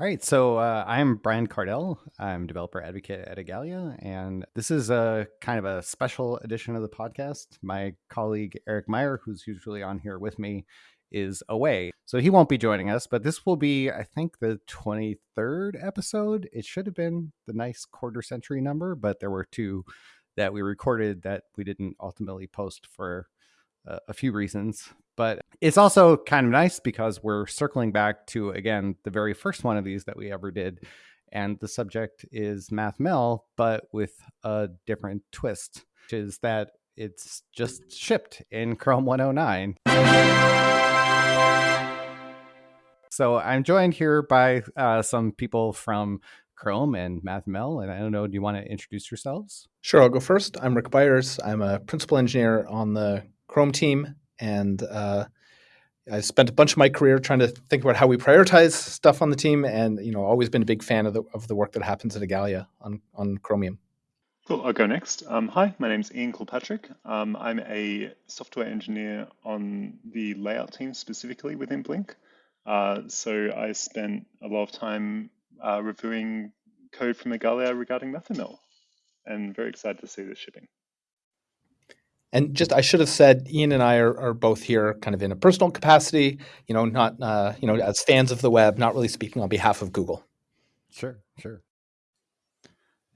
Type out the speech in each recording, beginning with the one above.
All right, so uh, I'm Brian Kardell. I'm developer advocate at Igalia, and this is a kind of a special edition of the podcast. My colleague Eric Meyer, who's usually on here with me, is away, so he won't be joining us. But this will be, I think, the 23rd episode. It should have been the nice quarter century number, but there were two that we recorded that we didn't ultimately post for uh, a few reasons. But it's also kind of nice because we're circling back to, again, the very first one of these that we ever did. And the subject is MathML, but with a different twist, which is that it's just shipped in Chrome 109. So I'm joined here by uh, some people from Chrome and MathML. And I don't know, do you want to introduce yourselves? Sure, I'll go first. I'm Rick Byers. I'm a principal engineer on the Chrome team and uh, I spent a bunch of my career trying to think about how we prioritize stuff on the team, and you know, always been a big fan of the of the work that happens at Igalia on on Chromium. Cool. I'll go next. Um, hi, my name is Ian Kilpatrick. Um, I'm a software engineer on the layout team specifically within Blink. Uh, so I spent a lot of time uh, reviewing code from Igalia regarding MathML, and very excited to see this shipping. And just, I should have said, Ian and I are, are both here kind of in a personal capacity, you know, not, uh, you know, as fans of the web, not really speaking on behalf of Google. Sure, sure.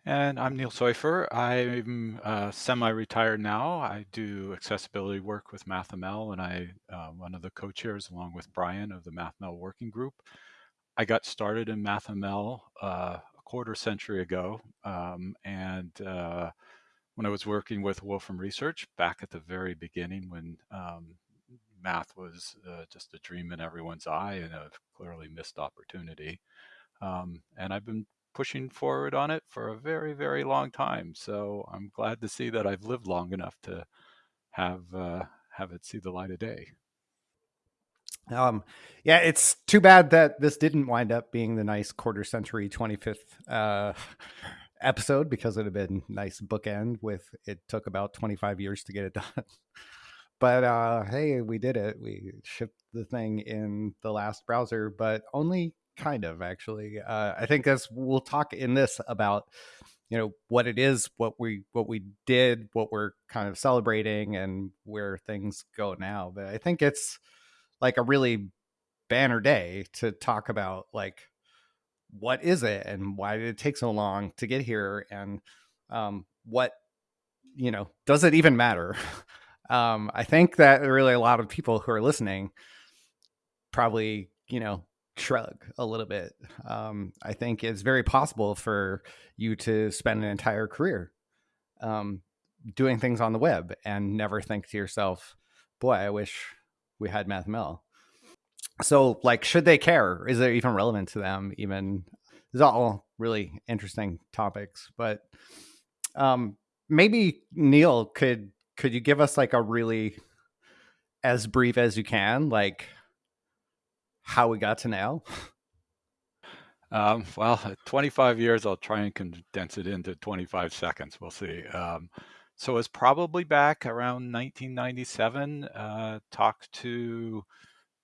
And I'm Neil Soiffer. I'm uh, semi-retired now. I do accessibility work with MathML, and I uh, one of the co-chairs along with Brian of the MathML working group. I got started in MathML uh, a quarter century ago, um, and uh, when I was working with Wolfram Research back at the very beginning when um, math was uh, just a dream in everyone's eye and a clearly missed opportunity. Um, and I've been pushing forward on it for a very, very long time. So I'm glad to see that I've lived long enough to have uh, have it see the light of day. Um, yeah, it's too bad that this didn't wind up being the nice quarter century 25th uh, episode because it'd have been nice bookend with it took about 25 years to get it done. but uh, hey, we did it. We shipped the thing in the last browser, but only kind of actually. Uh, I think as we'll talk in this about you know what it is, what we what we did, what we're kind of celebrating, and where things go now. But I think it's like a really banner day to talk about like what is it and why did it take so long to get here and um, what you know does it even matter? Um, i think that really a lot of people who are listening probably you know shrug a little bit. Um, i think it's very possible for you to spend an entire career um, doing things on the web and never think to yourself boy i wish we had mathml so like should they care? Is it even relevant to them even? These are all really interesting topics but um maybe neil could could you give us like a really as brief as you can like how we got to now? Um, well 25 years i'll try and condense it into 25 seconds. We'll see. Um, so it's probably back around 1997 uh, talked to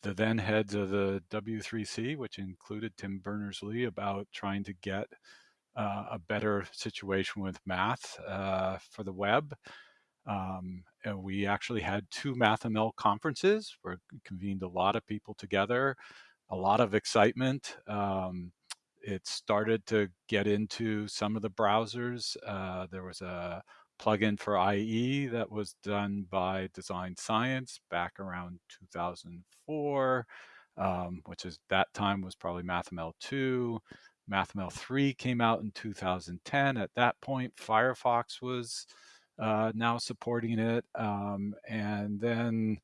the then heads of the W3C, which included Tim Berners-Lee, about trying to get uh, a better situation with math uh, for the web. Um, we actually had two MathML conferences where convened a lot of people together, a lot of excitement. Um, it started to get into some of the browsers. Uh, there was a plugin for IE that was done by Design Science back around 2004, um, which is that time was probably MathML 2. MathML 3 came out in 2010. At that point, Firefox was uh, now supporting it. Um, and then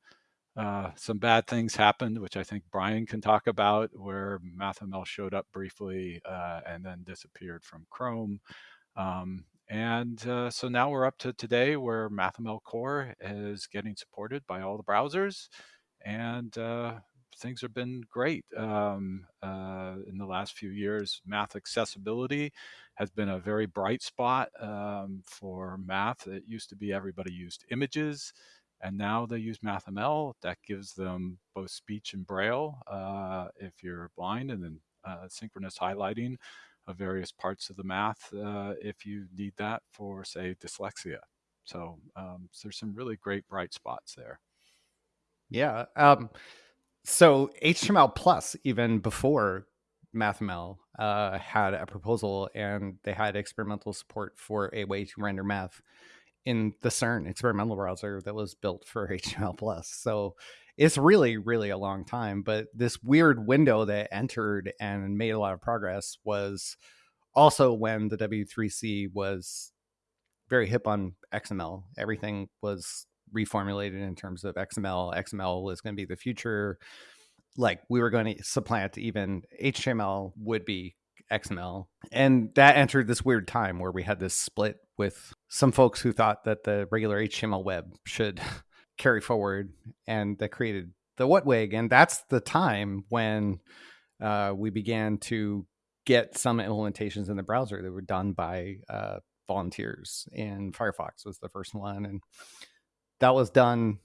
uh, some bad things happened, which I think Brian can talk about, where MathML showed up briefly uh, and then disappeared from Chrome. Um, and uh, so now we're up to today where MathML Core is getting supported by all the browsers. And uh, things have been great um, uh, in the last few years. Math accessibility has been a very bright spot um, for math. It used to be everybody used images, and now they use MathML. That gives them both speech and braille uh, if you're blind, and then uh, synchronous highlighting of various parts of the math uh, if you need that for, say, dyslexia. So, um, there's some really great bright spots there. Yeah. Um, so HTML plus, even before MathML, uh, had a proposal and they had experimental support for a way to render math in the CERN experimental browser that was built for HTML plus. So it's really, really a long time. But this weird window that entered and made a lot of progress was also when the W3C was very hip on XML. Everything was reformulated in terms of XML. XML was going to be the future. Like we were going to supplant even HTML would be XML. And that entered this weird time where we had this split with some folks who thought that the regular HTML web should carry forward and that created the WHATWG. And that's the time when uh, we began to get some implementations in the browser that were done by uh, volunteers. And Firefox was the first one. And that was done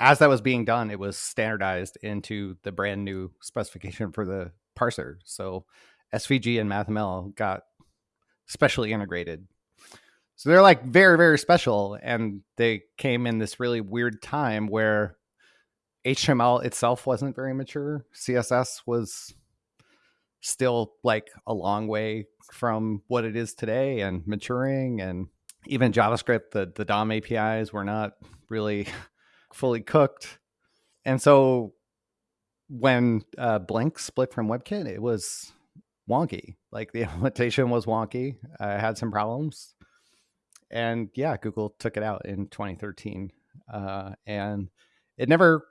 as that was being done, it was standardized into the brand new specification for the parser. So SVG and MathML got specially integrated. So they're like very, very special. And they came in this really weird time where HTML itself wasn't very mature. CSS was still like a long way from what it is today and maturing and even JavaScript, the, the DOM APIs were not really fully cooked. And so when uh, Blink split from WebKit, it was wonky. Like the implementation was wonky. I had some problems. And yeah, Google took it out in 2013. Uh, and it never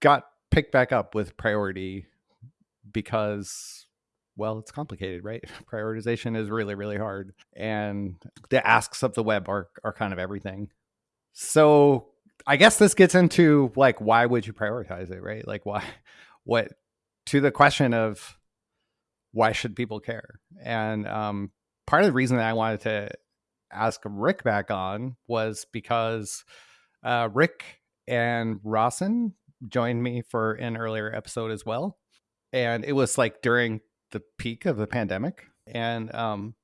got picked back up with priority because well, it's complicated, right? Prioritization is really, really hard. And the asks of the web are, are kind of everything. So I guess this gets into like, why would you prioritize it, right? Like, why, what, to the question of why should people care? And um, part of the reason that I wanted to ask Rick back on was because uh, Rick and Rossen joined me for an earlier episode as well. And it was like during the peak of the pandemic, and um,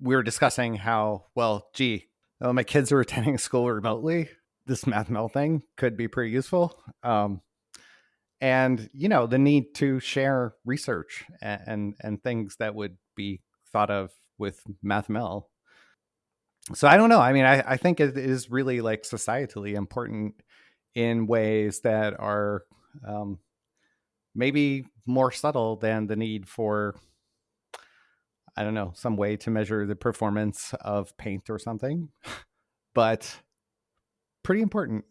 we were discussing how well, gee, oh, my kids are attending school remotely. This MathML thing could be pretty useful. Um, and you know the need to share research and, and, and things that would be thought of with MathML. So I don't know. I mean, I, I think it is really like societally important in ways that are um, maybe more subtle than the need for I don't know, some way to measure the performance of paint or something. but pretty important.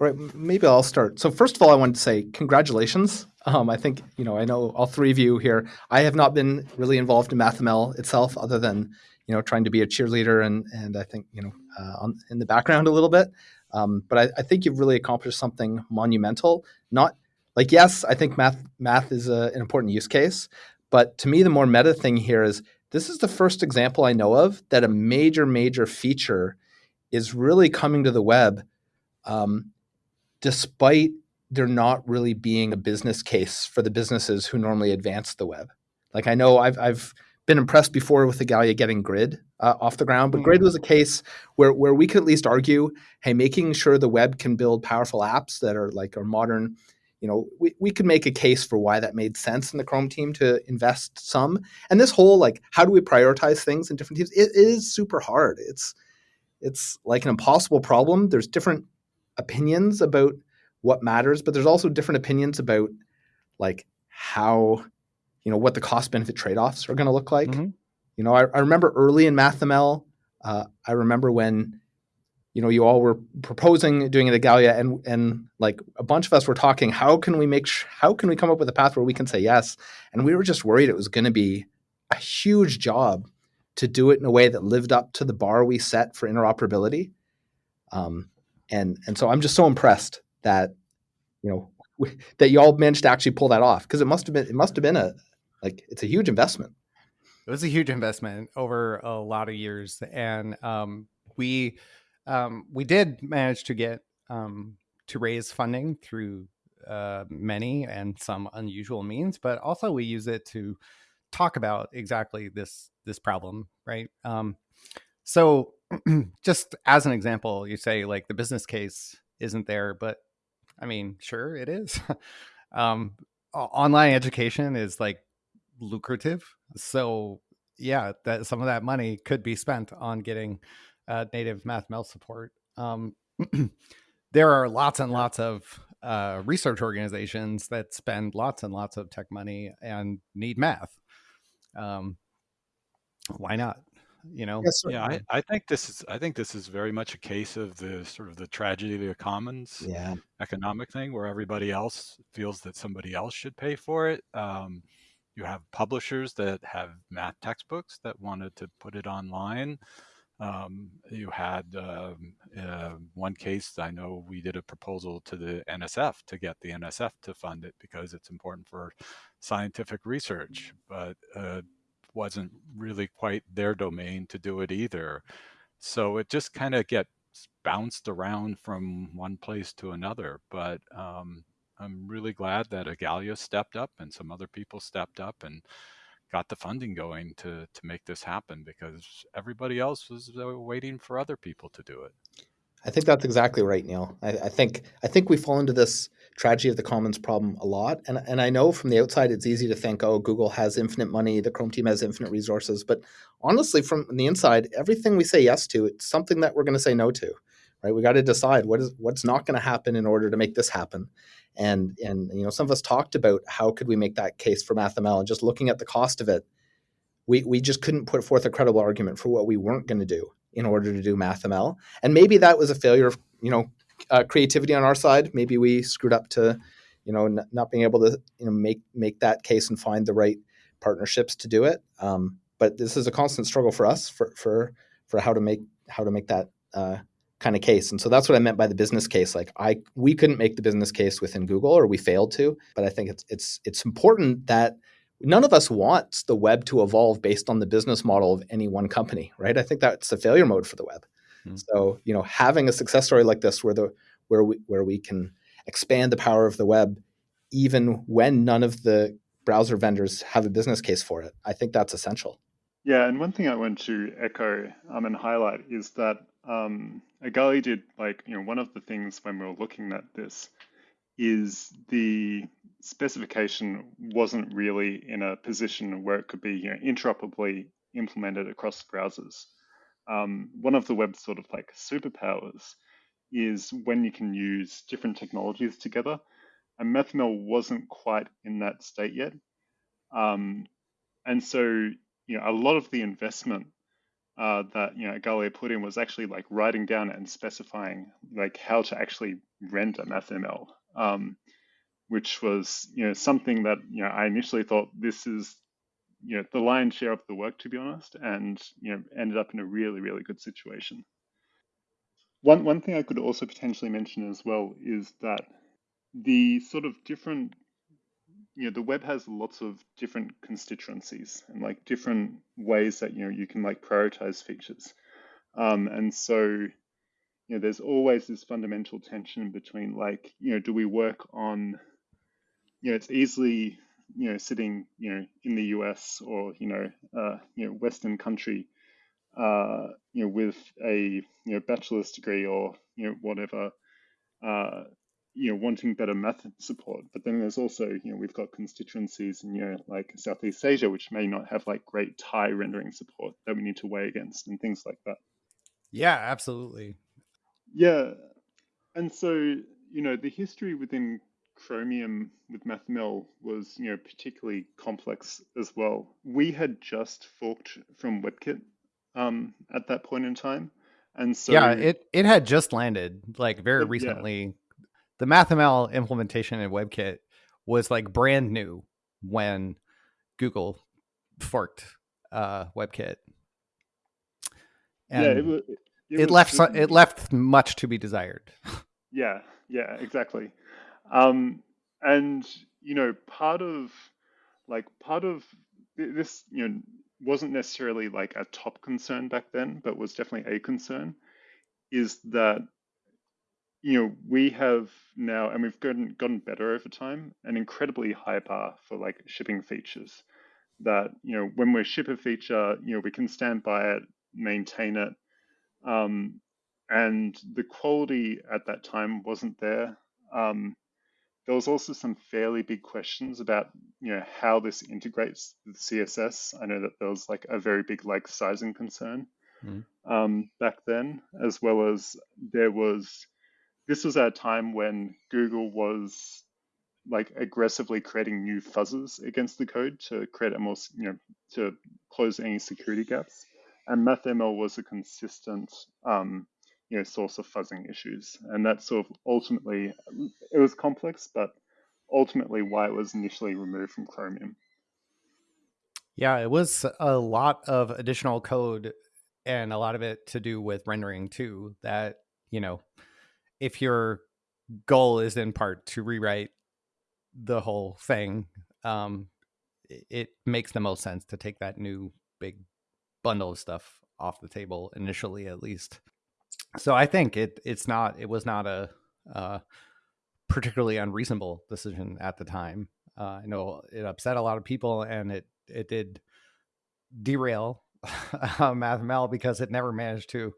All right, maybe I'll start. So first of all, I wanted to say congratulations. Um, I think you know I know all three of you here. I have not been really involved in MathML itself, other than you know trying to be a cheerleader and and I think you know uh, on, in the background a little bit. Um, but I, I, think you've really accomplished something monumental. Not like yes, I think math math is a, an important use case, but to me the more meta thing here is this is the first example I know of that a major major feature is really coming to the web, um, despite there not really being a business case for the businesses who normally advance the web. Like I know I've I've been impressed before with the Igalia getting grid uh, off the ground, but grid mm. was a case where where we could at least argue, hey, making sure the web can build powerful apps that are like are modern you know, we, we could make a case for why that made sense in the Chrome team to invest some. And this whole like, how do we prioritize things in different teams? It, it is super hard. It's it's like an impossible problem. There's different opinions about what matters, but there's also different opinions about like how, you know, what the cost benefit trade offs are going to look like. Mm-hmm. You know, I, I remember early in MathML, uh, I remember when you know, you all were proposing doing it at Igalia, and and like a bunch of us were talking. How can we make? Sh- how can we come up with a path where we can say yes? And we were just worried it was going to be a huge job to do it in a way that lived up to the bar we set for interoperability. Um, and and so I'm just so impressed that you know we, that you all managed to actually pull that off because it must have been it must have been a like it's a huge investment. It was a huge investment over a lot of years, and um, we um, we did manage to get um, to raise funding through uh, many and some unusual means, but also we use it to talk about exactly this this problem, right? Um, so, just as an example, you say like the business case isn't there, but I mean, sure, it is. um, online education is like lucrative, so yeah, that some of that money could be spent on getting uh, native MathML support. Um, there are lots and lots of uh, research organizations that spend lots and lots of tech money and need math. Um, why not? You know? Yes, yeah, I, I think this is I think this is very much a case of the sort of the tragedy of the commons yeah. economic thing where everybody else feels that somebody else should pay for it. Um, you have publishers that have math textbooks that wanted to put it online. Um, you had uh, uh, one case, I know we did a proposal to the NSF to get the NSF to fund it because it's important for scientific research, but uh, wasn't really quite their domain to do it either. So it just kind of gets bounced around from one place to another. But um, I'm really glad that Igalia stepped up and some other people stepped up and got the funding going to to make this happen because everybody else was uh, waiting for other people to do it. I think that's exactly right, Neil. I, I, think I think we fall into this tragedy of the commons problem a lot, and and I know from the outside it's easy to think, oh, Google has infinite money, the Chrome team has infinite resources, but honestly, from the inside, everything we say yes to, it's something that we're going to say no to, right? We got to decide what is what's not going to happen in order to make this happen, and and you know some of us talked about how could we make that case for MathML, and just looking at the cost of it, we we just couldn't put forth a credible argument for what we weren't going to do in order to do MathML. And maybe that was a failure of you know uh, creativity on our side. Maybe we screwed up to you know not being able to you know make make that case and find the right partnerships to do it. Um, but this is a constant struggle for us for for for how to make how to make that uh, kind of case. And so that's what I meant by the business case. Like I we couldn't make the business case within Google or we failed to. But I think it's it's it's important that none of us wants the web to evolve based on the business model of any one company, right? I think that's the failure mode for the web. Mm-hmm. So, you know, having a success story like this where the where we where we can expand the power of the web even when none of the browser vendors have a business case for it, I think that's essential. Yeah, and one thing I want to echo um, and highlight is that um, Igalia did like you know one of the things when we were looking at this is the specification wasn't really in a position where it could be you know, interoperably implemented across browsers. Um, one of the web's sort of like superpowers is when you can use different technologies together. And MathML wasn't quite in that state yet. Um, and so, you know, a lot of the investment uh, that you know Igalia put in was actually like writing down and specifying like how to actually render MathML um, which was you know something that you know I initially thought this is you know the lion's share of the work to be honest, and you know ended up in a really really good situation. One one thing I could also potentially mention as well is that the sort of different you know the web has lots of different constituencies and like different ways that you know you can like prioritize features um, and so you know, there's always this fundamental tension between like, you know, do we work on, you know, it's easily, you know, sitting, you know, in the US or, you know, uh, you know, Western country, uh, you know, with a, you know, bachelor's degree or, you know, whatever, uh, you know, wanting better math support. But then there's also, you know, we've got constituencies in, you know, like Southeast Asia, which may not have like great Thai rendering support that we need to weigh against and things like that. Yeah, absolutely. Yeah. And so, you know, the history within Chromium with MathML was, you know, particularly complex as well. We had just forked from WebKit um, at that point in time. And so Yeah, it it had just landed like very recently. Yeah. The MathML implementation in WebKit was like brand new when Google forked uh, WebKit. And yeah, it was, it, it left some, it left much to be desired. Yeah, yeah, exactly. Um, and you know, part of like part of this, you know, wasn't necessarily like a top concern back then, but was definitely a concern. Is that you know, we have now, and we've gotten gotten better over time, an incredibly high bar for like shipping features. That you know, when we ship a feature, you know, we can stand by it, maintain it, um, and the quality at that time wasn't there. Um, there was also some fairly big questions about you know how this integrates with CSS. I know that there was like a very big like sizing concern mm. um, back then, as well as there was this was at a time when Google was like aggressively creating new fuzzes against the code to create a more, you know, to close any security gaps. And MathML was a consistent, um, you know, source of fuzzing issues. And that's sort of ultimately, it was complex, but ultimately why it was initially removed from Chromium. Yeah, it was a lot of additional code and a lot of it to do with rendering too that, you know, if your goal is in part to rewrite the whole thing, um, it makes the most sense to take that new big bundle of stuff off the table initially, at least. So I think it it's not it was not a uh, particularly unreasonable decision at the time. Uh, I know it upset a lot of people, and it it did derail uh, MathML because it never managed to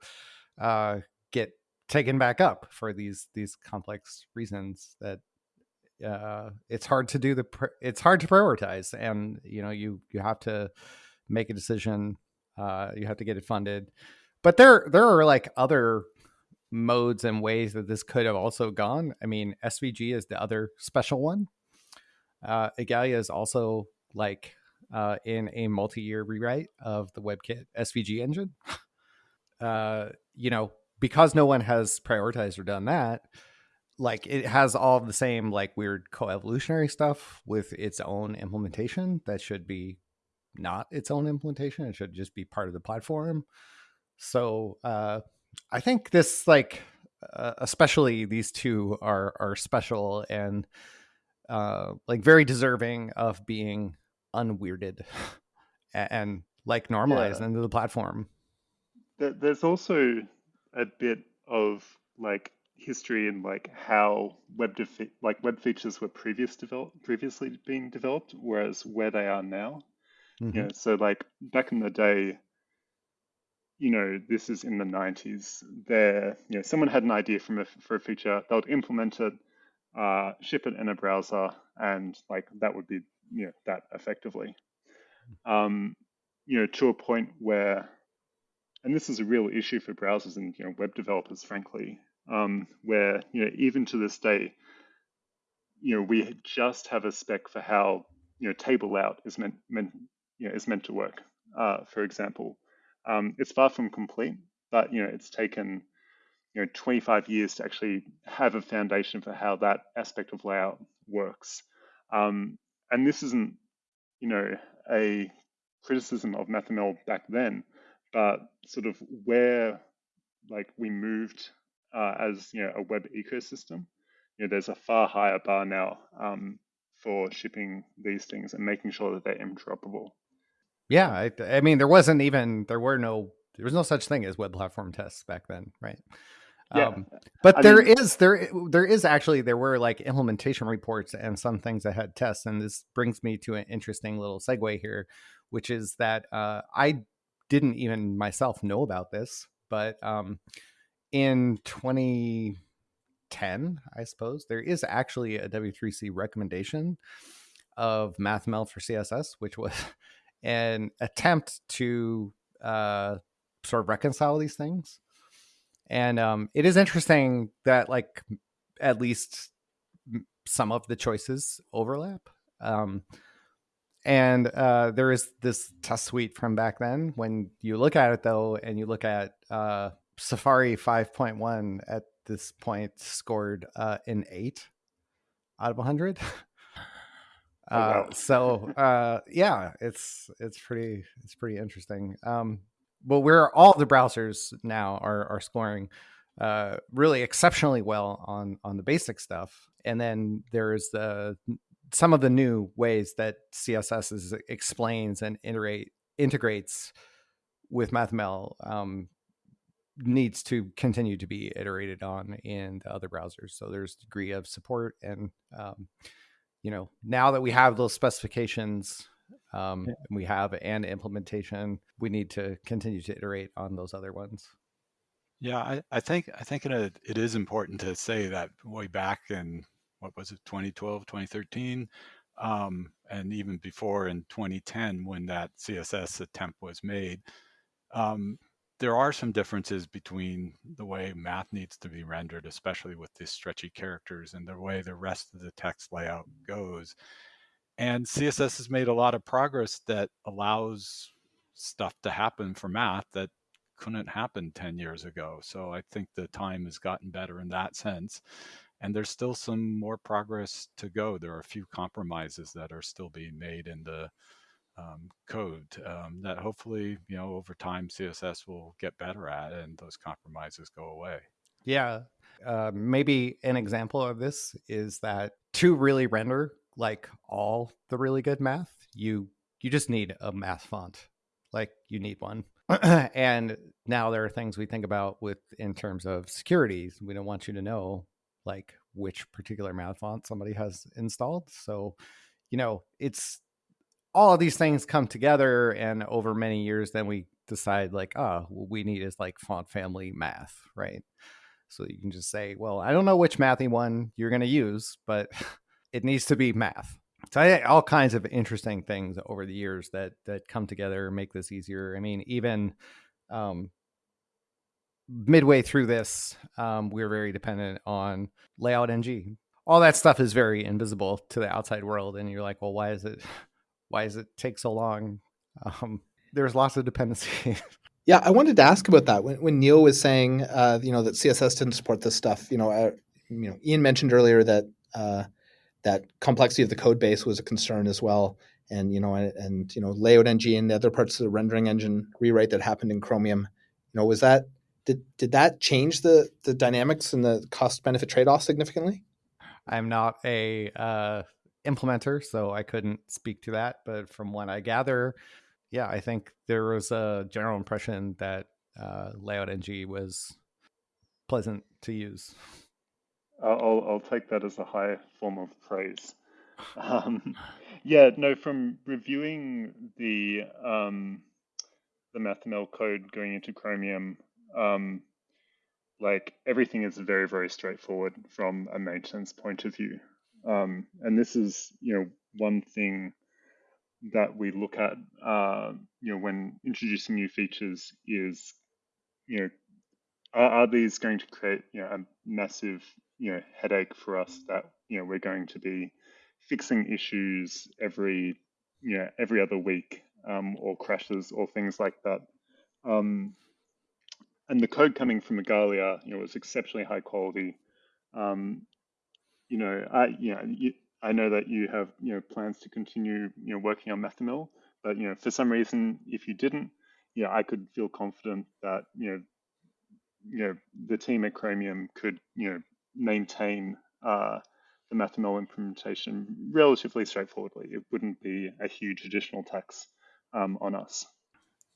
uh, get taken back up for these these complex reasons that uh, it's hard to do the pr- it's hard to prioritize and you know you you have to make a decision uh, you have to get it funded. But there there are like other modes and ways that this could have also gone. I mean svg is the other special one. Uh Igalia is also like uh in a multi-year rewrite of the webkit svg engine. Uh you know because no one has prioritized or done that, like it has all the same like weird co-evolutionary stuff with its own implementation that should be not its own implementation. It should just be part of the platform. So uh, I think this like uh, especially these two are are special and uh, like very deserving of being unweirded and, and like normalized yeah. into the platform. There's also a bit of like history and like how web defi- like web features were previous develop- previously being developed, whereas where they are now. Mm-hmm. Yeah, so like back in the day, you know, this is in the 90s. There, you know, someone had an idea from a, for a feature, they would implement it, uh, ship it in a browser, and like that would be, you know, that effectively. Mm. Um, you know, to a point where and this is a real issue for browsers and you know, web developers, frankly, um, where you know even to this day, you know we just have a spec for how you know table layout is meant meant you know is meant to work. Uh, for example, um, it's far from complete, but you know it's taken you know 25 years to actually have a foundation for how that aspect of layout works. Um, and this isn't you know a criticism of MathML back then but sort of where like we moved uh, as you know a web ecosystem, you know, there's a far higher bar now um, for shipping these things and making sure that they're interoperable. Yeah, I, I, mean, there wasn't even there were no there was no such thing as web platform tests back then, right? Yeah. Um, but I there mean, is there there is actually there were like implementation reports and some things that had tests, and this brings me to an interesting little segue here, which is that uh, I didn't even myself know about this, but um, in 2010, I suppose, there is actually a W3C recommendation of MathML for CSS, which was an attempt to uh, sort of reconcile these things. And um, it is interesting that, like, at least some of the choices overlap. Um, and uh, there is this test suite from back then. When you look at it, though, and you look at uh, Safari 5.1 at this point scored uh, an eight out of 100. Oh, wow. Uh, so uh, yeah, it's it's pretty it's pretty interesting. Um, but where all the browsers now are are scoring uh, really exceptionally well on on the basic stuff, and then there's the some of the new ways that CSS is, explains and integrate integrates with MathML. Um, needs to continue to be iterated on in the other browsers. So there's degree of support, and um, you know now that we have those specifications, um, we have an implementation, we need to continue to iterate on those other ones. Yeah, I, I think I think it, it is important to say that way back in what was it 2012 2013 um, and even before in 2010 when that css attempt was made um, there are some differences between the way math needs to be rendered especially with the stretchy characters and the way the rest of the text layout goes and css has made a lot of progress that allows stuff to happen for math that couldn't happen 10 years ago. So I think the time has gotten better in that sense. And there's still some more progress to go. There are a few compromises that are still being made in the um, code um, that hopefully, you know, over time CSS will get better at and those compromises go away. Yeah. Uh, maybe an example of this is that to really render like all the really good math, you you just need a math font. Like you need one. and now there are things we think about with in terms of security. We don't want you to know like which particular math font somebody has installed. So, you know, it's all of these things come together and over many years then we decide like, oh, what we need is like font family math, right? So you can just say, well, I don't know which mathy one you're going to use, but it needs to be math so I, all kinds of interesting things over the years that that come together make this easier. I mean, even um, midway through this, um, we're very dependent on LayoutNG. All that stuff is very invisible to the outside world, and you're like, well, why is it? Why does it take so long? Um, there's lots of dependency. yeah, I wanted to ask about that when, when Neil was saying, uh, you know, that CSS didn't support this stuff. You know, you know, Ian mentioned earlier that uh, that complexity of the code base was a concern as well. And you know, and, and you know, LayoutNG and the other parts of the rendering engine rewrite that happened in Chromium. You know, was that did did that change the the dynamics and the cost benefit trade off significantly? I'm not a uh, implementer, so I couldn't speak to that. But from what I gather, yeah, I think there was a general impression that uh, LayoutNG was pleasant to use. I'll, I'll take that as a high form of praise. Um, yeah, no, from reviewing the um, the MathML code going into Chromium, um, like everything is very, very straightforward from a maintenance point of view. Um, and this is, you know, one thing that we look at, uh, you know, when introducing new features is, you know, are, are these going to create, you know, a massive you know headache for us that you know we're going to be fixing issues every you know every other week um, or crashes or things like that. Um, and the code coming from Igalia, you know, was exceptionally high quality. Um, you know, I you know you, I know that you have you know plans to continue you know working on MathML, but you know for some reason if you didn't, you know, I could feel confident that you know you know the team at Chromium could you know maintain uh, the MathML implementation relatively straightforwardly. It wouldn't be a huge additional tax um, on us.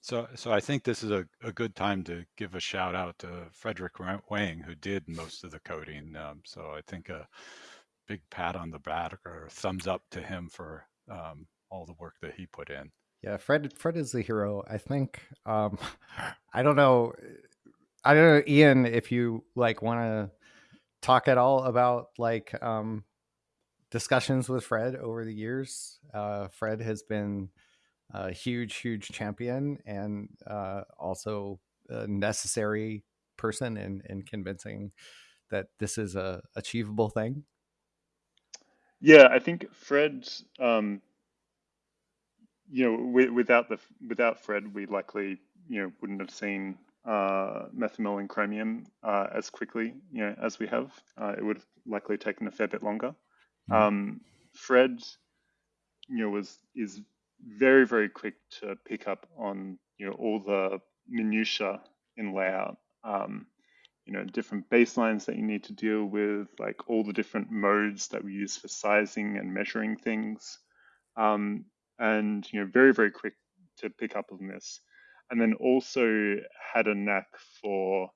So, so I think this is a, a good time to give a shout out to Frédéric Wang, who did most of the coding. Um, so I think a big pat on the back or thumbs up to him for um, all the work that he put in. Yeah, Fred. Fred is the hero. I think. Um, I don't know. I don't know, Ian. If you like want to talk at all about like um, discussions with Fred over the years. Uh, Fred has been a huge, huge champion and uh, also a necessary person in, in convincing that this is a achievable thing. Yeah, I think Fred, um, you know, without the without Fred, we likely you know wouldn't have seen uh, MathML and Chromium uh, as quickly, you know, as we have. Uh, it would have likely taken a fair bit longer. Mm-hmm. Um, Fred, you know, was is very very quick to pick up on you know all the minutia in layout. Um, you know, different baselines that you need to deal with, like all the different modes that we use for sizing and measuring things, um, and you know, very very quick to pick up on this. and then also had a knack for,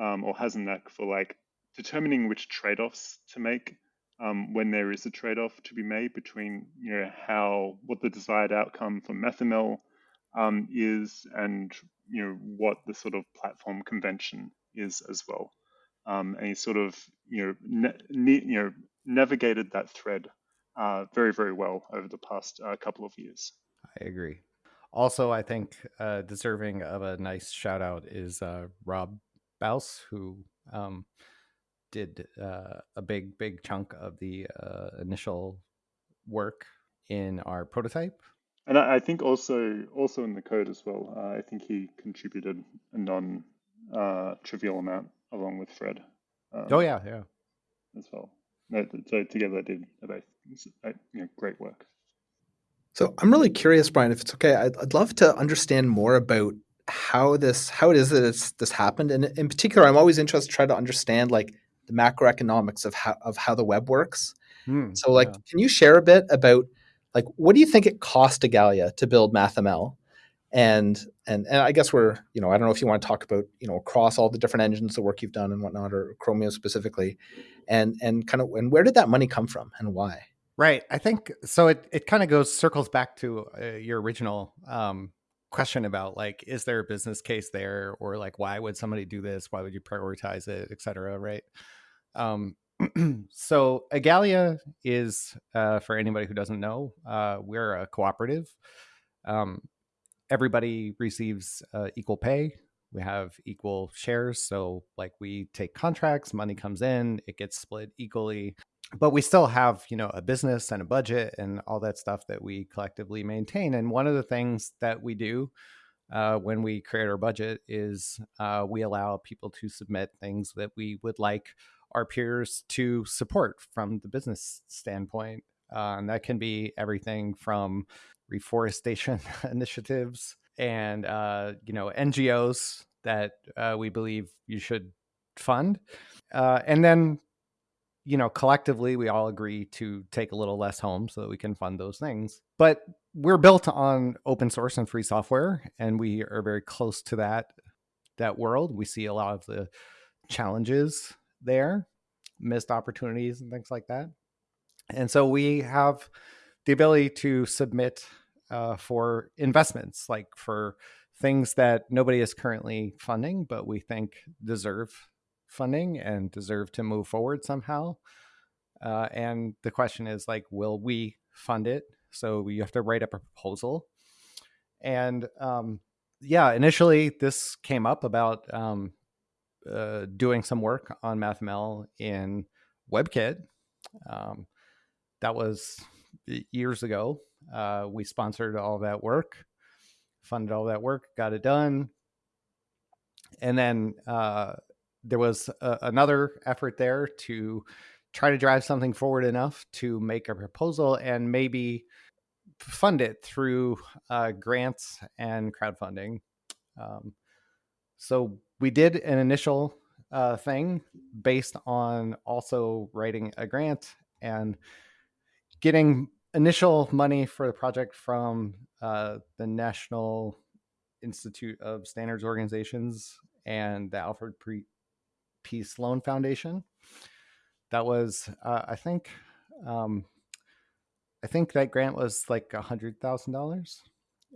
um, or has a knack for like determining which trade-offs to make um, when there is a trade-off to be made between you know how what the desired outcome for MathML um, is and you know what the sort of platform convention is as well. Um, and he sort of you know ne- you know navigated that thread uh, very very well over the past uh, couple of years. I agree. Also, I think uh, deserving of a nice shout out is uh, Rob Buis, who um, did uh, a big big chunk of the uh, initial work in our prototype and I, I think also also in the code as well. Uh, I think he contributed a non uh, trivial amount along with Fred. Um, oh yeah, yeah, as well. So together they did about you know, great work. So I'm really curious, Brian, if it's okay. I'd, I'd love to understand more about how this how it is that it's, this happened, and in particular, I'm always interested to try to understand like the macroeconomics of how of how the web works. Hmm, so, like, yeah. can you share a bit about like what do you think it cost Igalia to build MathML? And and and I guess we're you know I don't know if you want to talk about you know across all the different engines the work you've done and whatnot or Chromium specifically, and and kind of and where did that money come from and why? Right. I think so. It it kind of goes circles back to uh, your original um, question about like is there a business case there or like why would somebody do this? Why would you prioritize it, et cetera. Right. Um, so Igalia is, uh, for anybody who doesn't know, uh, we're a cooperative. Um, everybody receives uh, equal pay. We have equal shares. So, like, we take contracts, money comes in, it gets split equally. But we still have, you know, a business and a budget and all that stuff that we collectively maintain. And one of the things that we do uh, when we create our budget is uh, we allow people to submit things that we would like our peers to support from the business standpoint. Uh, and that can be everything from reforestation initiatives and uh, you know NGOs that uh, we believe you should fund, uh, and then you know collectively we all agree to take a little less home so that we can fund those things. But we're built on open source and free software, and we are very close to that that world. We see a lot of the challenges there, missed opportunities and things like that. And so we have the ability to submit uh, for investments, like for things that nobody is currently funding, but we think deserve funding and deserve to move forward somehow. Uh, and the question is like, will we fund it? So you have to write up a proposal. And um, yeah, initially this came up about um, uh, doing some work on MathML in WebKit. Um, that was years ago. Uh, we sponsored all that work, funded all that work, got it done. And then uh, there was another effort there to try to drive something forward enough to make a proposal and maybe fund it through uh, grants and crowdfunding. Um, so we did an initial uh, thing based on also writing a grant and getting initial money for the project from uh, the National Institute of Standards Organizations and the Alfred P. Sloan Foundation. That was, uh, I think, um, I think that grant was like a hundred thousand dollars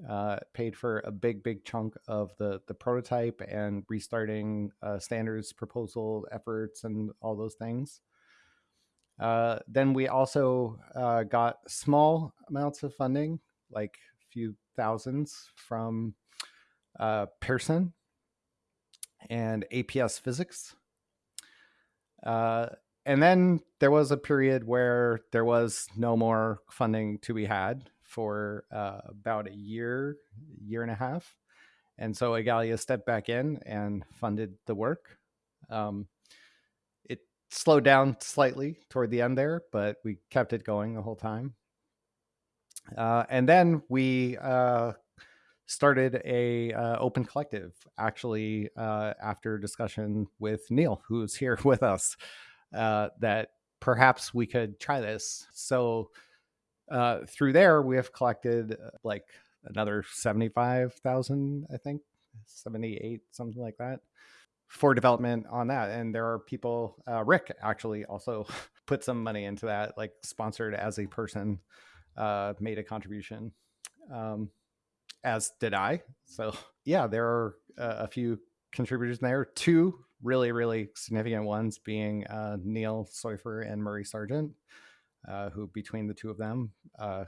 uh, paid for a big, big chunk of the the prototype and restarting uh, standards proposal efforts and all those things. Uh, then we also uh, got small amounts of funding, like a few thousands from uh, Pearson and APS Physics. Uh, and then there was a period where there was no more funding to be had for uh, about a year, year and a half. And so Igalia stepped back in and funded the work. Um, it slowed down slightly toward the end there, but we kept it going the whole time. Uh, and then we uh, started a uh, open collective actually uh, after discussion with Neil, who's here with us, uh, that perhaps we could try this. So uh, through there, we have collected uh, like another 75,000, I think, 78, something like that for development on that. And there are people, uh, Rick actually also put some money into that, like sponsored as a person, made a contribution, um, as did I. So yeah, there are uh, a few contributors there. Two really, really significant ones being uh, Neil Soiffer and Murray Sargent, uh, who between the two of them uh,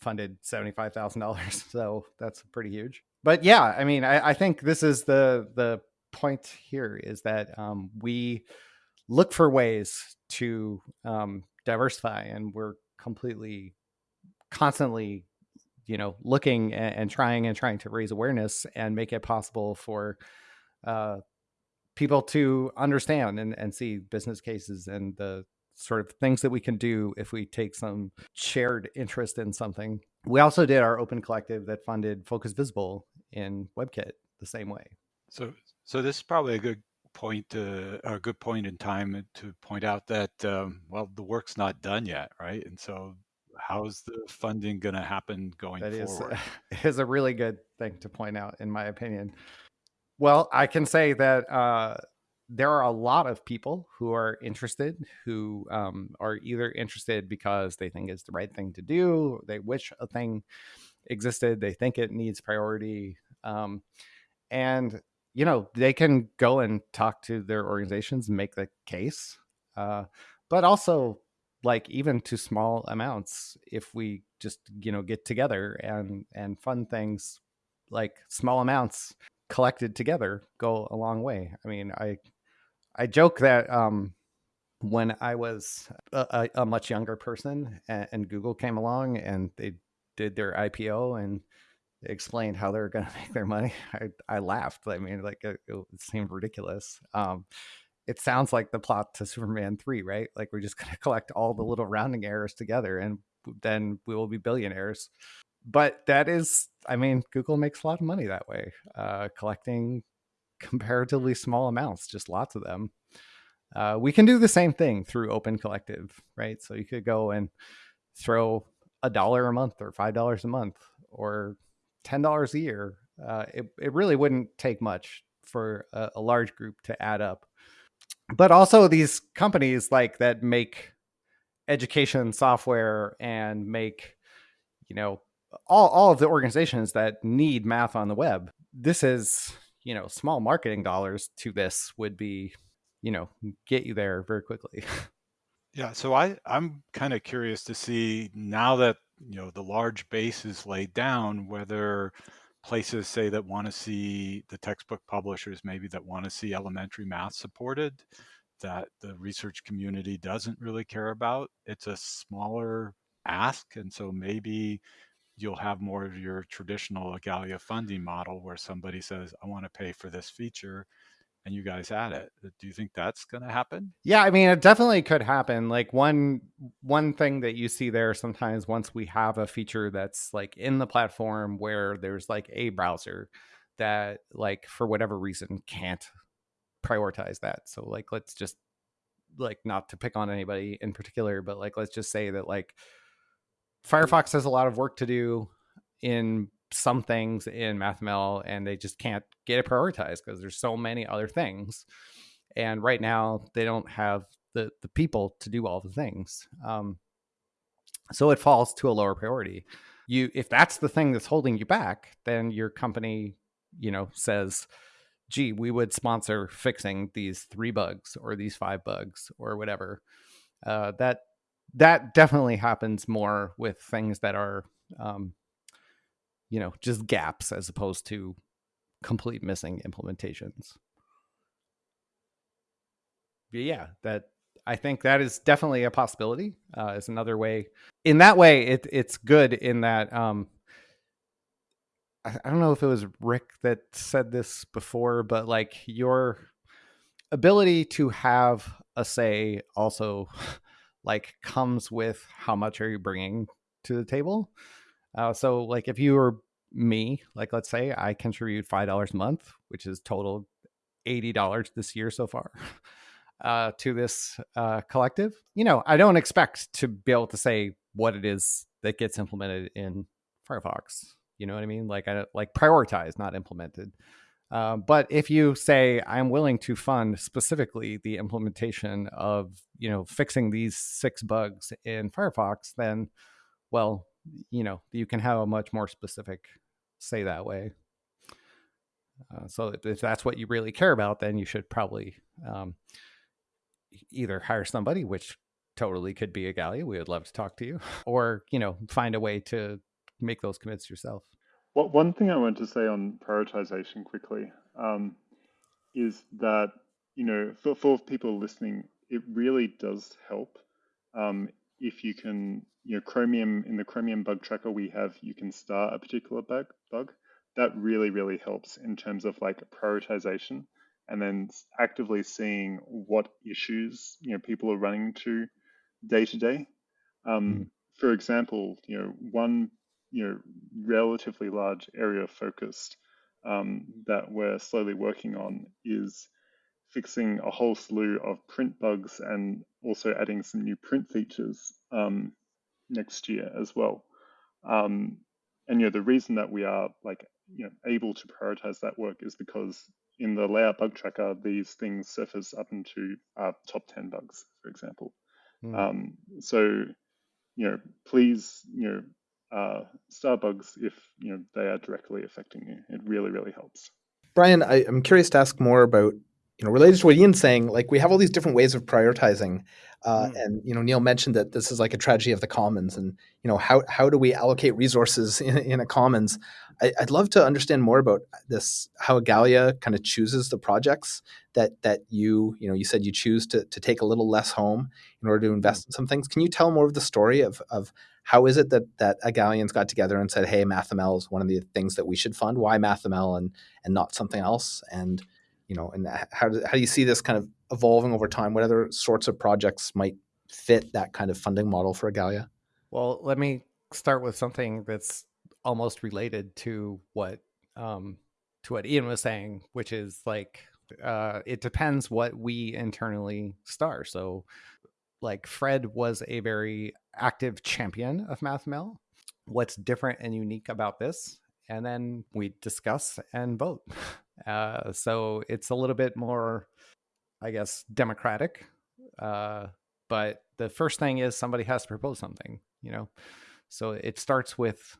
funded seventy-five thousand dollars. So that's pretty huge. But yeah, I mean, I, I think this is the the point here is that um, we look for ways to um, diversify, and we're completely, constantly, you know, looking and, and, trying and trying to raise awareness and make it possible for uh, people to understand and, and see business cases and the sort of things that we can do if we take some shared interest in something. We also did our open collective that funded Focus Visible in WebKit the same way. So, so this is probably a good point, uh, a good point in time to point out that um, well, the work's not done yet, right? And so, how's the funding going to happen going that forward? Is, is a really good thing to point out, in my opinion. Well, I can say that uh, there are a lot of people who are interested, who um, are either interested because they think it's the right thing to do, they wish a thing existed, they think it needs priority, um, and you know, they can go and talk to their organizations make the case. Uh, but also, like even to small amounts, if we just you know get together and and fund things, like small amounts collected together go a long way. I mean, I I joke that um, when I was a, a, much younger person and, and Google came along and they did their IPO and explained how they're going to make their money, I, I laughed. I mean, like it, it seemed ridiculous. Um, it sounds like the plot to Superman 3, right? Like we're just going to collect all the little rounding errors together and then we will be billionaires. But that is, I mean, Google makes a lot of money that way, uh, collecting comparatively small amounts, just lots of them. Uh, we can do the same thing through Open Collective, right? So you could go and throw a dollar a month or five dollars a month or $10 a year, uh, it, it really wouldn't take much for a, a large group to add up. But also these companies like that make education software and make, you know, all, all of the organizations that need math on the web. This is, you know, small marketing dollars to this would be, you know, get you there very quickly. Yeah, so I I'm kind of curious to see now that you know the large base is laid down whether places say that want to see the textbook publishers maybe that want to see elementary math supported that the research community doesn't really care about it's a smaller ask and so maybe you'll have more of your traditional Igalia funding model where somebody says I want to pay for this feature and you guys add it. Uh, do you think that's going to happen? Yeah, I mean, it definitely could happen. Like one one thing that you see there sometimes once we have a feature that's like in the platform where there's like a browser that like for whatever reason can't prioritize that. So like let's just like not to pick on anybody in particular, but like let's just say that like Firefox has a lot of work to do in some things in MathML and they just can't get it prioritized because there's so many other things. And right now they don't have the the people to do all the things. Um, so it falls to a lower priority. You if that's the thing that's holding you back, then your company, you know, says, gee, we would sponsor fixing these three bugs or these five bugs or whatever. Uh, that that definitely happens more with things that are um, you know just gaps as opposed to complete missing implementations. But yeah that i think that is definitely a possibility uh, is another way. In that way it, it's good in that um, I, I don't know if it was rick that said this before but like your ability to have a say also like comes with how much are you bringing to the table uh, so like if you were me, like let's say I contribute five dollars a month, which is total eighty dollars this year so far. Uh, to this uh, collective, you know, I don't expect to be able to say what it is that gets implemented in Firefox. You know what I mean? Like I like prioritize, not implemented. Uh, but if you say I'm willing to fund specifically the implementation of you know fixing these six bugs in Firefox, then well, you know you can have a much more specific say that way. Uh, so if that's what you really care about, then you should probably um, either hire somebody, which totally could be Igalia We would love to talk to you, or you know find a way to make those commits yourself. Well, one thing I want to say on prioritization quickly um, is that you know for, for people listening, it really does help um, if you can you know Chromium in the Chromium bug tracker we have you can start a particular bug bug that really really helps in terms of like prioritization and then actively seeing what issues you know people are running into day to day. Um, mm. For example, you know one you know relatively large area focused um, that we're slowly working on is fixing a whole slew of print bugs and also adding some new print features um, next year as well. Um, and you know the reason that we are like you know able to prioritize that work is because in the layout bug tracker these things surface up into uh, top 10 bugs for example mm. um, so you know please you know uh, star bugs if you know they are directly affecting you it really really helps brian I, i'm curious to ask more about you know related to what ian's saying like we have all these different ways of prioritizing uh, mm. And you know, Neil mentioned that this is like a tragedy of the commons, and you know, how how do we allocate resources in, in a commons? I, would love to understand more about this. How Igalia kind of chooses the projects that that you you know you said you choose to to take a little less home in order to invest mm. in some things. Can you tell more of the story of of how is it that that Igalians got together and said, "Hey, MathML is one of the things that we should fund. Why MathML and and not something else?" And you know, and how do, how do you see this kind of evolving over time? What other sorts of projects might fit that kind of funding model for Igalia? Well, let me start with something that's almost related to what um, to what Ian was saying, which is like uh, it depends what we internally star. So, like Fred was a very active champion of MathML. What's different and unique about this? And then we discuss and vote. Uh, so it's a little bit more, I guess, democratic. Uh, but the first thing is somebody has to propose something, you know. So it starts with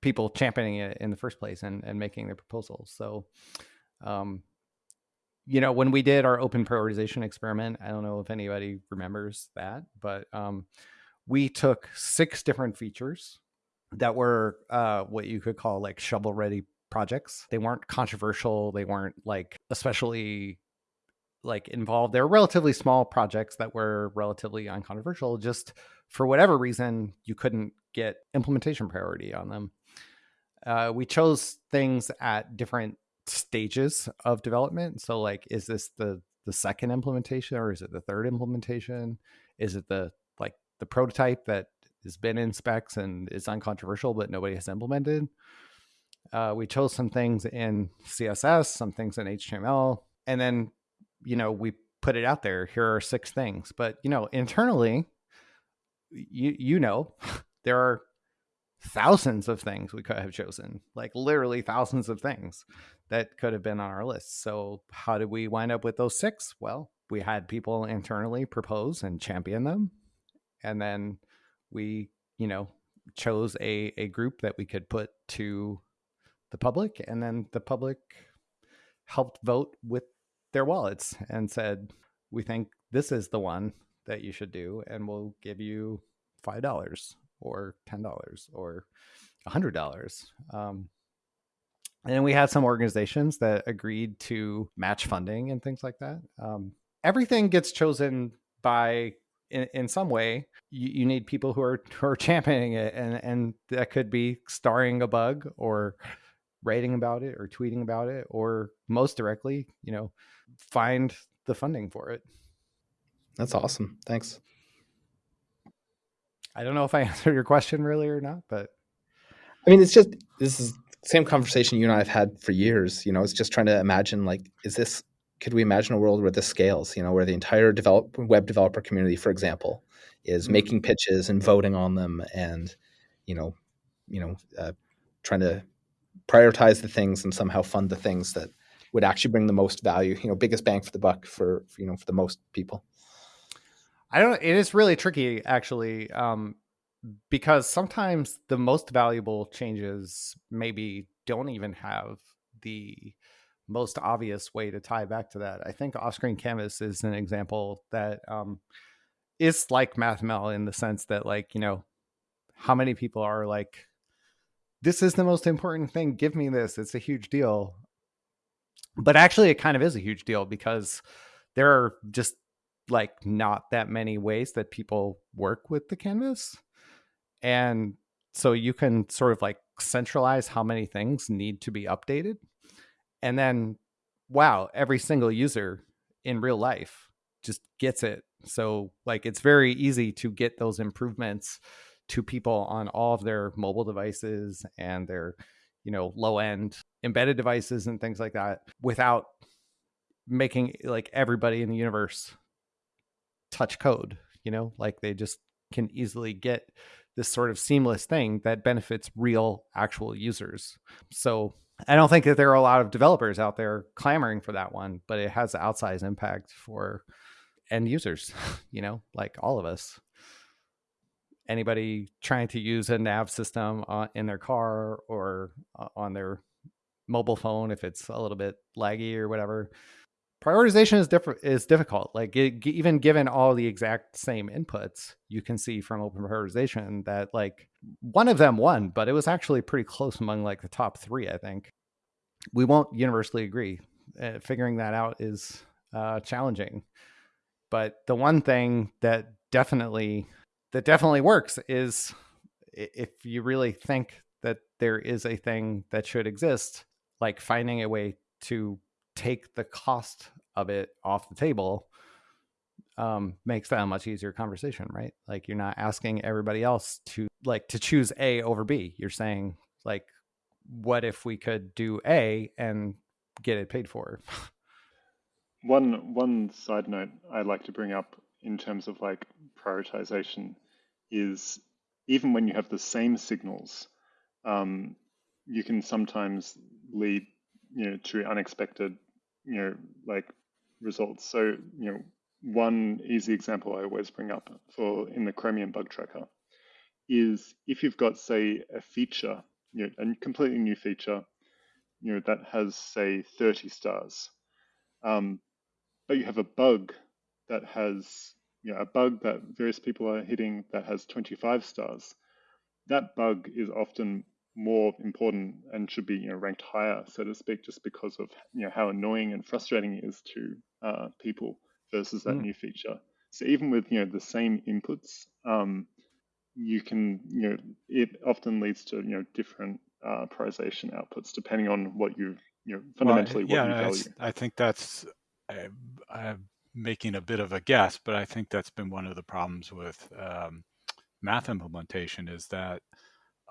people championing it in the first place and, and making the proposals. So, um, you know, when we did our open prioritization experiment, I don't know if anybody remembers that, but um, we took six different features that were uh, what you could call like shovel ready projects. They weren't controversial. They weren't like especially like involved. They're relatively small projects that were relatively uncontroversial. Just for whatever reason, you couldn't get implementation priority on them. Uh, we chose things at different stages of development. So, like, is this the the second implementation or is it the third implementation? Is it the like the prototype that has been in specs and is uncontroversial but nobody has implemented? Uh, we chose some things in CSS, some things in HTML, and then you know we put it out there. Here are six things, but you know internally, you you know there are thousands of things we could have chosen, like literally thousands of things that could have been on our list. So how did we wind up with those six? Well, we had people internally propose and champion them, and then we you know chose a a group that we could put to the public, and then the public helped vote with their wallets and said, "We think this is the one that you should do, and we'll give you five dollars or ten dollars or a hundred dollars." Um, and we had some organizations that agreed to match funding and things like that. Um, everything gets chosen by in, in some way you, you, need people who are who are championing it and and that could be starring a bug or writing about it or tweeting about it or most directly you know find the funding for it. That's awesome. Thanks. I don't know if i answered your question really or not but i mean it's just this is same conversation you and i have had for years you know it's just trying to imagine like is this could we imagine a world where this scales you know where the entire develop, web developer community for example is mm-hmm. making pitches and voting on them and you know you know uh, trying to prioritize the things and somehow fund the things that would actually bring the most value, you know, biggest bang for the buck for, for you know, for the most people. I don't it is really tricky actually um, because sometimes the most valuable changes maybe don't even have the most obvious way to tie back to that. I think off-screen canvas is an example that um, is like MathML in the sense that like, you know, how many people are like this is the most important thing, give me this. It's a huge deal. But actually it kind of is a huge deal because there are just like not that many ways that people work with the canvas. And so you can sort of like centralize how many things need to be updated. And then, wow, every single user in real life just gets it. So, like, it's very easy to get those improvements to people on all of their mobile devices and their, you know, low end embedded devices and things like that without making like everybody in the universe touch code, you know, like they just can easily get this sort of seamless thing that benefits real actual users. So I don't think that there are a lot of developers out there clamoring for that one, but it has outsized impact for end users, you know, like all of us. Anybody trying to use a nav system on, in their car or uh, on their mobile phone, if it's a little bit laggy or whatever, prioritization is different is difficult. Like it, even given all the exact same inputs you can see from open prioritization that like one of them won but it was actually pretty close among like the top three i think. We won't universally agree. Uh, figuring that out is uh, challenging. But the one thing that definitely that definitely works is if you really think that there is a thing that should exist like finding a way to take the cost of it off the table um, makes that a much easier conversation, right? Like you're not asking everybody else to like to choose A over B. You're saying like, what if we could do A and get it paid for? one one side note I'd like to bring up in terms of like prioritization is even when you have the same signals, um, you can sometimes lead you know to unexpected you know, like results. So, you know, one easy example I always bring up for in the Chromium bug tracker is if you've got, say, a feature, you know, a completely new feature, you know, that has, say, 30 stars, um, but you have a bug that has, you know, a bug that various people are hitting that has 25 stars, that bug is often more important and should be you know ranked higher, so to speak, just because of you know how annoying and frustrating it is to uh, people versus that mm. new feature. So even with you know the same inputs, um, you can you know it often leads to you know different uh, prioritization outputs depending on what you you know fundamentally well, yeah, what you value. I think that's I, I'm making a bit of a guess, but I think that's been one of the problems with um, math implementation is that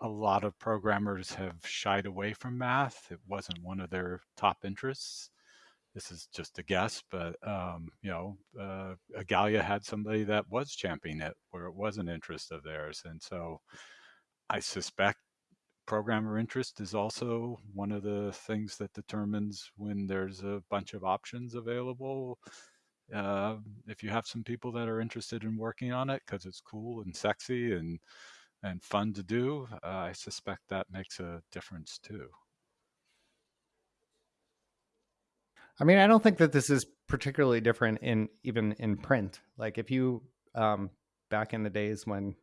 a lot of programmers have shied away from math. It wasn't one of their top interests. This is just a guess, but um, you know, uh, Igalia had somebody that was championing it where it was an interest of theirs, and so I suspect programmer interest is also one of the things that determines when there's a bunch of options available. Uh, if you have some people that are interested in working on it because it's cool and sexy and and fun to do, uh, I suspect that makes a difference too. I mean, I don't think that this is particularly different in even in print. Like if you um, back in the days when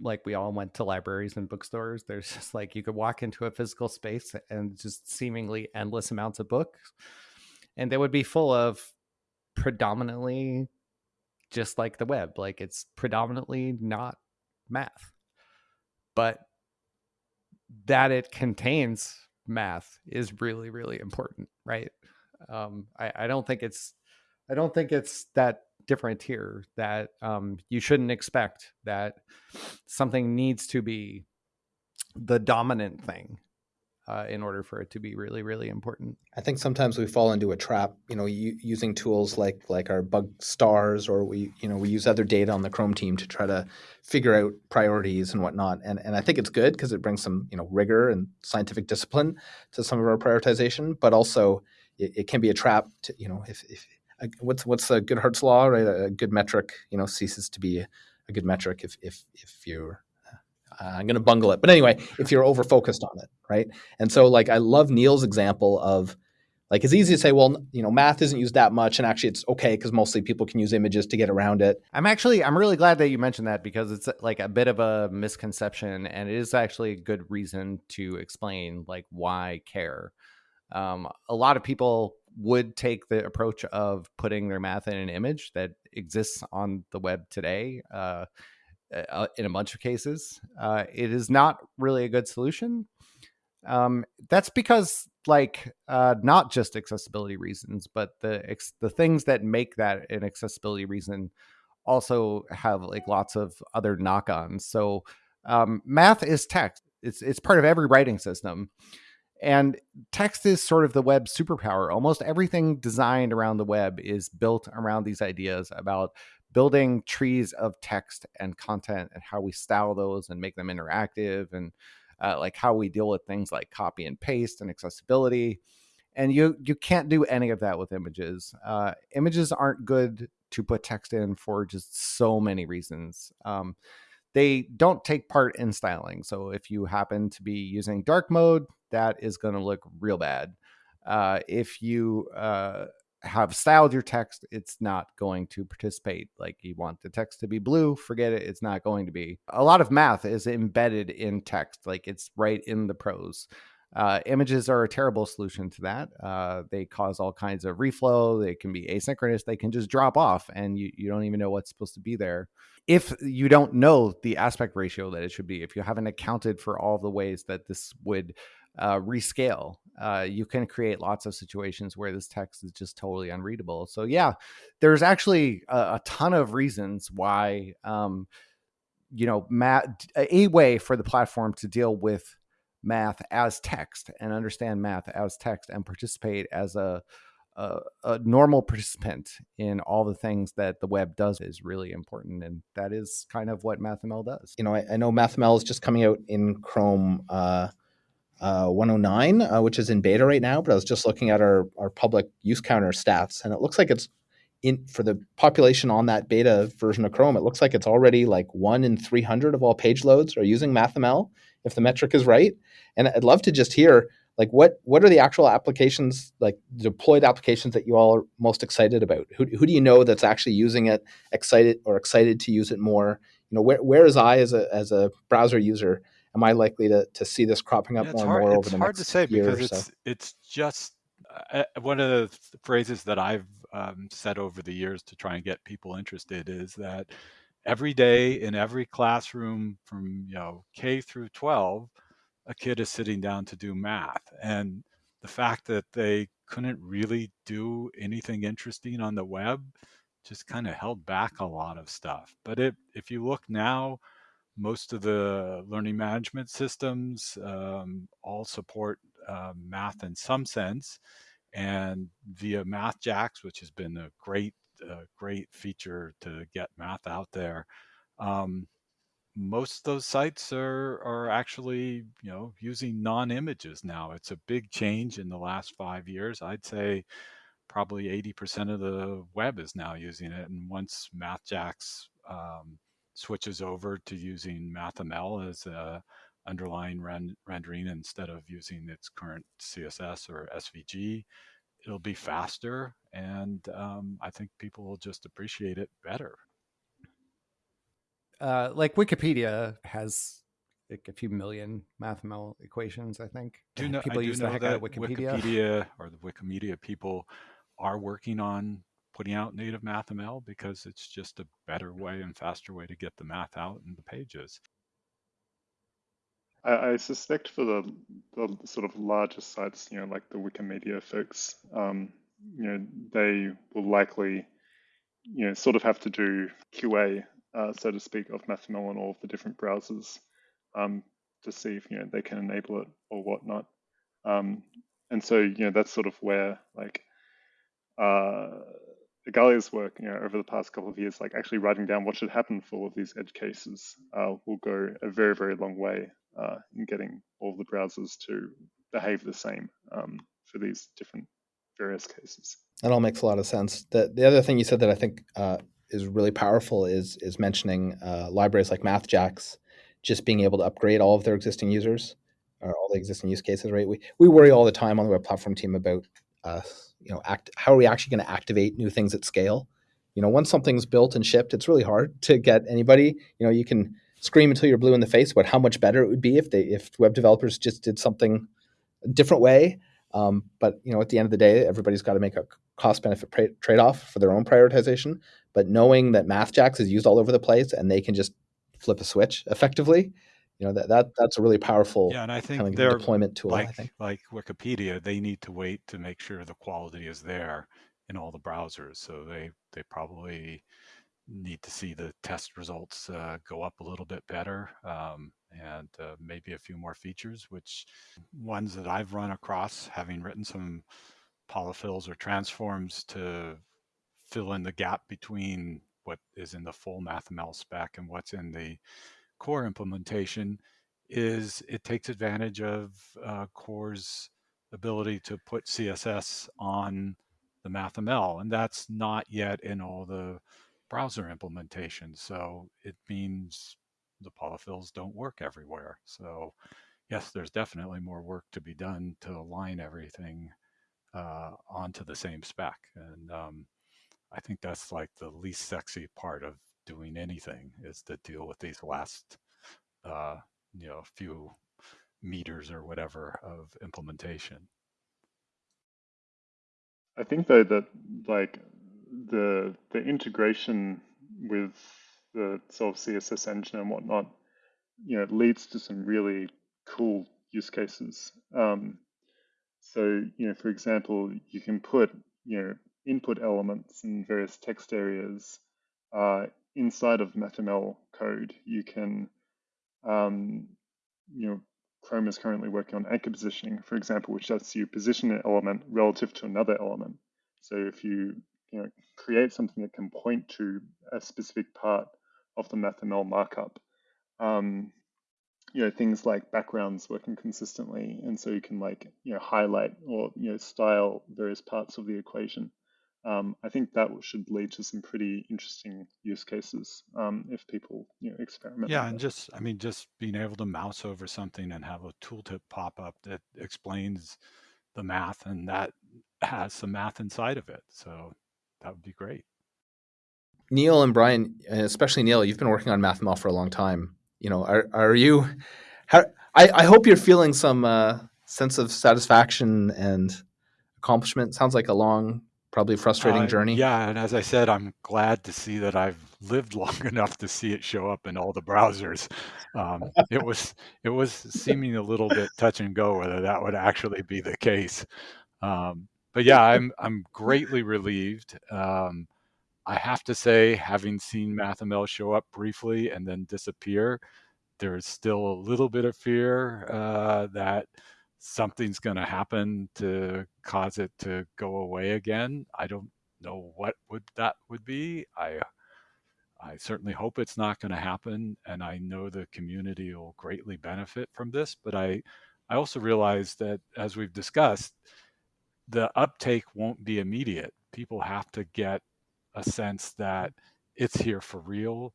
like we all went to libraries and bookstores, there's just like you could walk into a physical space and just seemingly endless amounts of books, and they would be full of predominantly just like the web. Like it's predominantly not math but that it contains math is really really important right um, I, I, don't think it's i don't think it's that different here that um, you shouldn't expect that something needs to be the dominant thing uh, in order for it to be really, really important. I think sometimes we fall into a trap, you know, using tools like like our bug stars, or we, you know, we use other data on the Chrome team to try to figure out priorities and whatnot. And and I think it's good because it brings some, you know, rigor and scientific discipline to some of our prioritization. But also, it, it can be a trap. To, you know, if, if what's what's a Goodhart's law, right? A good metric, you know, ceases to be a, good metric if if if you're I'm going to bungle it. But anyway, if you're over focused on it, right? And so, like, I love Neil's example of like it's easy to say, well, you know, math isn't used that much, and actually it's okay because mostly people can use images to get around it. I'm actually I'm really glad that you mentioned that because it's like a bit of a misconception, and it is actually a good reason to explain like why care. Um, a lot of people would take the approach of putting their math in an image that exists on the web today. Uh, uh, in a bunch of cases. Uh, it is not really a good solution. Um, that's because, like, uh, not just accessibility reasons, but the ex- the things that make that an accessibility reason also have like lots of other knock-ons. So, um, math is text. It's it's part of every writing system. And text is sort of the web superpower. Almost everything designed around the web is built around these ideas about building trees of text and content and how we style those and make them interactive and uh, like how we deal with things like copy and paste and accessibility. And you you can't do any of that with images. Uh, images aren't good to put text in for just so many reasons. Um, they don't take part in styling. So if you happen to be using dark mode that is going to look real bad. Uh, if you uh, have styled your text, it's not going to participate. Like you want the text to be blue, forget it, it's not going to be. A lot of math is embedded in text, like it's right in the prose. Uh, images are a terrible solution to that. Uh, they cause all kinds of reflow. They can be asynchronous. They can just drop off and you, you don't even know what's supposed to be there. If you don't know the aspect ratio that it should be, if you haven't accounted for all the ways that this would uh, rescale. Uh, you can create lots of situations where this text is just totally unreadable. So yeah, there's actually a, a ton of reasons why, um, you know, math, a way for the platform to deal with math as text and understand math as text and participate as a, a, a, normal participant in all the things that the web does is really important. And that is kind of what MathML does. You know, I, I know MathML is just coming out in Chrome uh, uh, 109, uh, which is in beta right now. But I was just looking at our, our public use counter stats, and it looks like it's in for the population on that beta version of Chrome. It looks like it's already like one in 300 of all page loads are using MathML, if the metric is right. And I'd love to just hear like what what are the actual applications like deployed applications that you all are most excited about who, who do you know that's actually using it excited or excited to use it more you know where, where is i as a as a browser user am I likely to, to see this cropping up yeah, more hard, and more over the next? It's hard to say because it's so? it's just uh, uh, one of the phrases that I've um, said over the years to try and get people interested is that every day in every classroom from you know K through 12, a kid is sitting down to do math, and the fact that they couldn't really do anything interesting on the web just kind of held back a lot of stuff. But it, if you look now most of the learning management systems um, all support uh, math in some sense. And via MathJax, which has been a great, uh, great feature to get math out there, um, most of those sites are are actually you know using non-images now. It's a big change in the last five years. I'd say probably 80% of the web is now using it. And once MathJax um, switches over to using MathML as a underlying ren- rendering instead of using its current CSS or SVG, it'll be faster, and um, I think people will just appreciate it better. Uh, like Wikipedia has like a few million MathML equations. I think do know, people use the heck out of Wikipedia. Wikipedia or the Wikimedia people are working on putting out native MathML because it's just a better way and faster way to get the math out in the pages. I, I suspect for the, the sort of larger sites, you know, like the Wikimedia folks, um, you know, they will likely, you know, sort of have to do QA, uh, so to speak, of MathML on all of the different browsers um, to see if you know they can enable it or whatnot. Um, and so you know that's sort of where like uh, Igalia's work, you know, over the past couple of years, like actually writing down what should happen for all of these edge cases, uh, will go a very, very long way uh, in getting all the browsers to behave the same um, for these different various cases. That all makes a lot of sense. The the other thing you said that I think uh, is really powerful is is mentioning uh, libraries like MathJax, just being able to upgrade all of their existing users or all the existing use cases. Right? We we worry all the time on the web platform team about uh, you know, act, how are we actually going to activate new things at scale? You know, once something's built and shipped, it's really hard to get anybody. You know, you can scream until you're blue in the face about how much better it would be if they if web developers just did something a different way. Um, but you know, at the end of the day, everybody's got to make a cost benefit trade off for their own prioritization. But knowing that MathJax is used all over the place and they can just flip a switch effectively, you know that, that that's a really powerful yeah and i think kind of they're deployment tool like i think. like wikipedia they need to wait to make sure the quality is there in all the browsers so they they probably need to see the test results uh, go up a little bit better um, and uh, maybe a few more features which ones that i've run across having written some polyfills or transforms to fill in the gap between what is in the full mathml spec and what's in the core implementation is it takes advantage of uh, core's ability to put css on the mathml and that's not yet in all the browser implementations so it means the polyfills don't work everywhere. So yes there's definitely more work to be done to align everything uh, onto the same spec and um, i think that's like the least sexy part of doing anything is to deal with these last uh, you know few meters or whatever of implementation. I think though that like the the integration with the sort of CSS engine and whatnot, you know, leads to some really cool use cases. Um, so you know, for example, you can put you know input elements in various text areas uh, inside of MathML code, you can, um, you know, Chrome is currently working on anchor positioning, for example, which lets you position an element relative to another element. So if you, you know, create something that can point to a specific part of the MathML markup, um, you know, things like backgrounds working consistently, and so you can like, you know, highlight or you know, style various parts of the equation um, I think that should lead to some pretty interesting use cases um, if people you know experiment. Yeah, and just I mean, just being able to mouse over something and have a tooltip pop up that explains the math and that has some math inside of it. So that would be great. Neil and Brian, especially Neil, you've been working on MathML for a long time. You know, are are you? How, I I hope you're feeling some uh, sense of satisfaction and accomplishment. Sounds like a long probably a frustrating uh, journey. Yeah, and as I said, I'm glad to see that I've lived long enough to see it show up in all the browsers. Um, it was it was seeming a little bit touch and go whether that would actually be the case. Um, but yeah, I'm I'm greatly relieved. Um, I have to say, having seen MathML show up briefly and then disappear, there is still a little bit of fear uh, that something's going to happen to cause it to go away again. I don't know what would that would be. I I certainly hope it's not going to happen, and I know the community will greatly benefit from this. But I I also realize that as we've discussed, the uptake won't be immediate. People have to get a sense that it's here for real,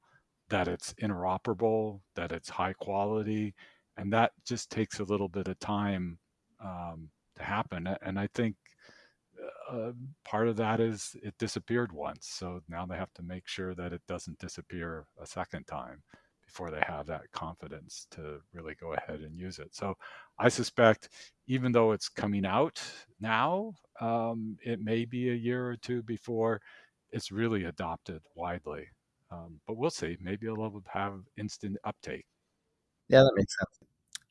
that it's interoperable, that it's high quality, and that just takes a little bit of time um, to happen. And I think uh, part of that is it disappeared once, so now they have to make sure that it doesn't disappear a second time before they have that confidence to really go ahead and use it. So I suspect, even though it's coming out now, um, it may be a year or two before it's really adopted widely. Um, but we'll see. Maybe it'll have instant uptake. Yeah, that makes sense.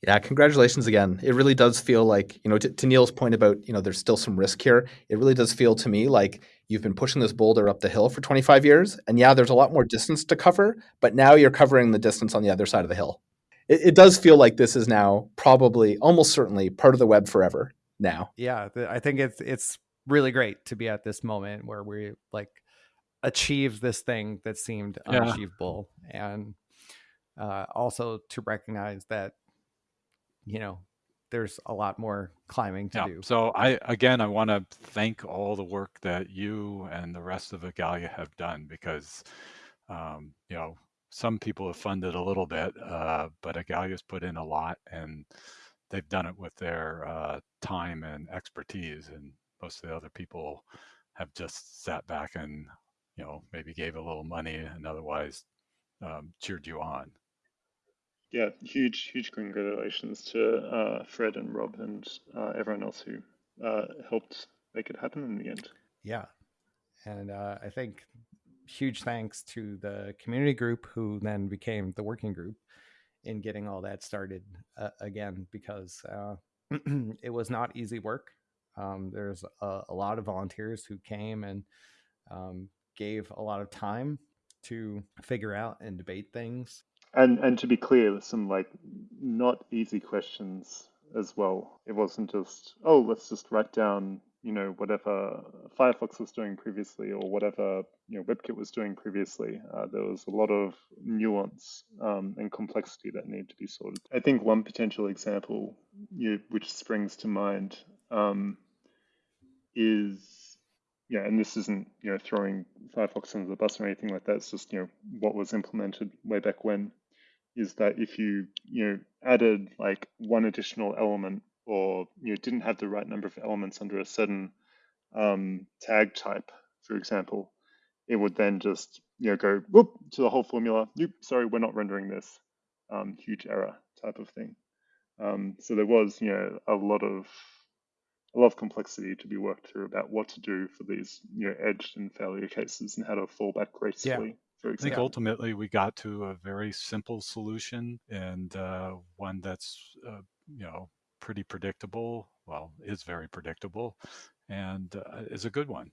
Yeah, congratulations again. It really does feel like, you know, to, to, Neil's point about, you know, there's still some risk here. It really does feel to me like you've been pushing this boulder up the hill for 25 years. And yeah, there's a lot more distance to cover, but now you're covering the distance on the other side of the hill. It, it does feel like this is now probably, almost certainly, part of the web forever. now. Yeah, I think it's it's really great to be at this moment where we like achieve this thing that seemed unachievable yeah. and uh, also to recognize that you know there's a lot more climbing to yeah. do. So I again I want to thank all the work that you and the rest of Igalia have done because um, you know some people have funded a little bit, uh, but Igalia's put in a lot and they've done it with their uh, time and expertise, and most of the other people have just sat back and you know maybe gave a little money and otherwise um, cheered you on yeah, huge, huge congratulations to uh, Fred and Rob and uh, everyone else who uh, helped make it happen in the end. Yeah. And uh, I think huge thanks to the community group who then became the working group in getting all that started uh, again, because uh, it was not easy work. Um, there's a, a, lot of volunteers who came and um, gave a lot of time to figure out and debate things and and to be clear, there's some like not easy questions as well. It wasn't just oh, let's just write down you know whatever Firefox was doing previously or whatever you know WebKit was doing previously. Uh, there was a lot of nuance um, and complexity that needed to be sorted. I think one potential example you, which springs to mind um, is yeah, and this isn't you know throwing Firefox under the bus or anything like that. It's just you know what was implemented way back when is that if you you know added like one additional element or you know, didn't have the right number of elements under a certain um, tag type, for example, it would then just you know go whoop to the whole formula. Nope, sorry, we're not rendering this. Um, huge error type of thing. Um, so there was you know a lot of a lot of complexity to be worked through about what to do for these you know edged and failure cases and how to fall back gracefully. Yeah. I think ultimately we got to a very simple solution and uh, one that's uh, you know pretty predictable. Well, is very predictable, and uh, is a good one.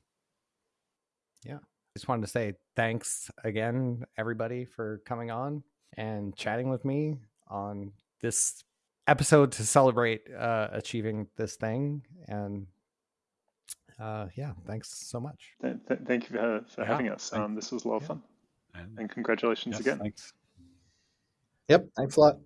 Yeah, just wanted to say thanks again, everybody, for coming on and chatting with me on this episode to celebrate uh, achieving this thing and uh, yeah, thanks so much. Th- th- thank you for, for yeah, having us. Um, this was a lot of yeah. fun. And, and congratulations yes, again. Thanks. Yep. Thanks a lot.